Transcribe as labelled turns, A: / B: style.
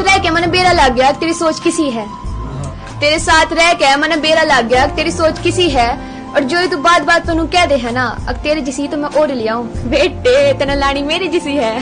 A: साथ रह के मैंने बेरा लग गया, तेरी सोच किसी है? तेरे साथ रह के मैंने बेरा लग गया, तेरी सोच किसी है? और जो तू बात बात तेन कह दे है ना, अब तेरे जिसी तो मैं और लिया हूँ। बेटे तेना लानी मेरी जिसी है।